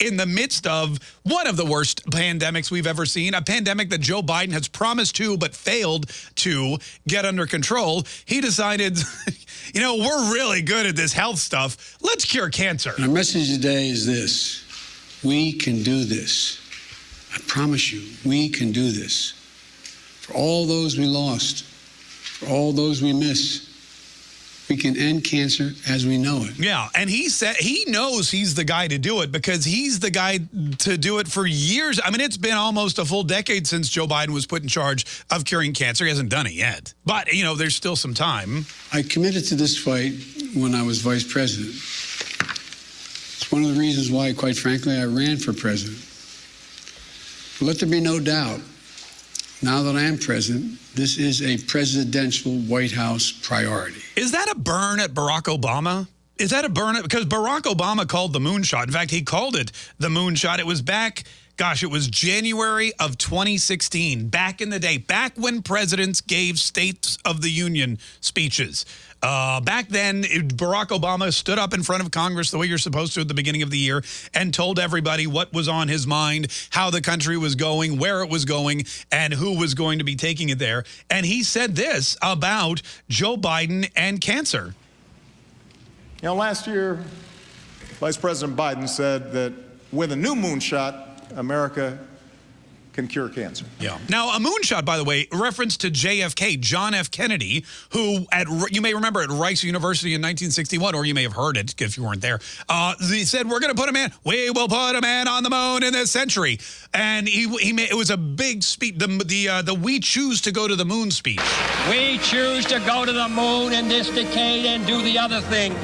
in the midst of one of the worst pandemics we've ever seen, a pandemic that Joe Biden has promised to but failed to get under control, he decided, you know, we're really good at this health stuff. Let's cure cancer. Our message today is this. We can do this. I promise you, we can do this. For all those we lost, for all those we miss, we can end cancer as we know it. Yeah, and he said he knows he's the guy to do it because he's the guy to do it for years. I mean, it's been almost a full decade since Joe Biden was put in charge of curing cancer. He hasn't done it yet. But, you know, there's still some time. I committed to this fight when I was vice president. It's one of the reasons why, quite frankly, I ran for president. Let there be no doubt, now that I am president, this is a presidential White House priority. Is that a burn at Barack Obama? Is that a burn? At, because Barack Obama called the moonshot. In fact, he called it the moonshot. It was back, gosh, it was January of 2016, back in the day, back when presidents gave States of the Union speeches. Uh, back then, it, Barack Obama stood up in front of Congress the way you're supposed to at the beginning of the year and told everybody what was on his mind, how the country was going, where it was going, and who was going to be taking it there. And he said this about Joe Biden and cancer. You know, last year, Vice President Biden said that with a new moonshot, America can cure cancer. Yeah. Now, a moonshot, by the way, reference to JFK, John F. Kennedy, who at you may remember at Rice University in 1961, or you may have heard it if you weren't there. Uh, he said, "We're going to put a man. We will put a man on the moon in this century." And he he made, it was a big speech. The the uh, the we choose to go to the moon speech. We choose to go to the moon in this decade and do the other thing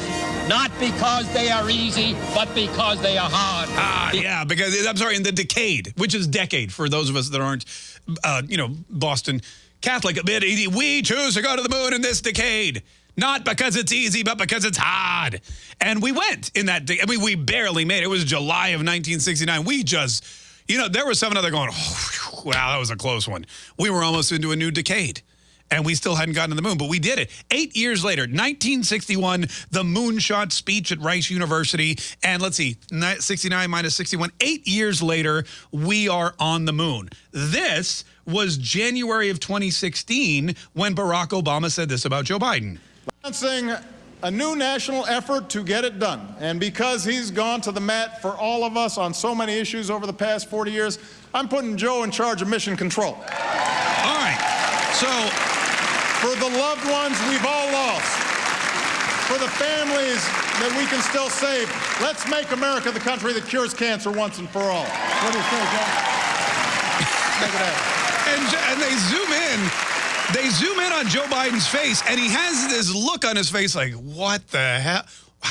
not because they are easy, but because they are hard. Ah, yeah, because I'm sorry, in the decade, which is decade for those of us that aren't, uh, you know, Boston Catholic a bit. We choose to go to the moon in this decade. Not because it's easy, but because it's hard. And we went in that day. I mean, we barely made it. It was July of 1969. We just, you know, there was some other going, oh, wow, that was a close one. We were almost into a new decade and we still hadn't gotten to the moon, but we did it. Eight years later, 1961, the moonshot speech at Rice University. And let's see, 69 minus 61, eight years later, we are on the moon. This was January of 2016 when Barack Obama said this about Joe Biden. Lancing a new national effort to get it done. And because he's gone to the mat for all of us on so many issues over the past 40 years, I'm putting Joe in charge of mission control. All right. So for the loved ones we've all lost, for the families that we can still save. Let's make America the country that cures cancer once and for all. What do you say, John? Make it happen. And, and they zoom in they zoom in on Joe Biden's face, and he has this look on his face like, what the hell?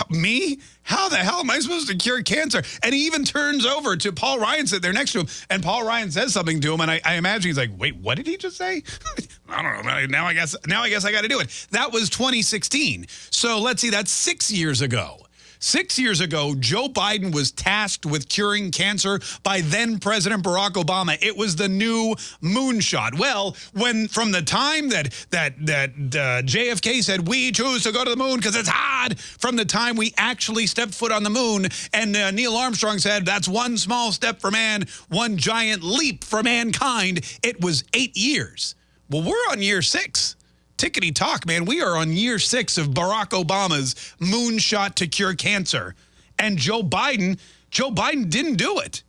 Me? How the hell am I supposed to cure cancer? And he even turns over to Paul Ryan, sit there next to him, and Paul Ryan says something to him, and I, I imagine he's like, wait, what did he just say? I don't know. Now I guess now I guess I got to do it. That was 2016. So let's see, that's six years ago. Six years ago, Joe Biden was tasked with curing cancer by then President Barack Obama. It was the new moonshot. Well, when from the time that that that uh, JFK said we choose to go to the moon because it's hard, from the time we actually stepped foot on the moon, and uh, Neil Armstrong said that's one small step for man, one giant leap for mankind. It was eight years. Well, we're on year six tickety talk, man. We are on year six of Barack Obama's moonshot to cure cancer. And Joe Biden, Joe Biden didn't do it.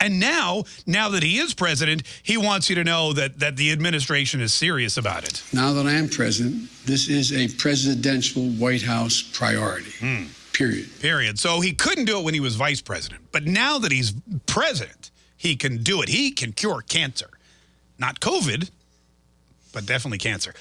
And now, now that he is president, he wants you to know that, that the administration is serious about it. Now that I am president, this is a presidential White House priority. Hmm. Period. Period. So he couldn't do it when he was vice president. But now that he's president, he can do it. He can cure cancer. Not COVID, but definitely cancer.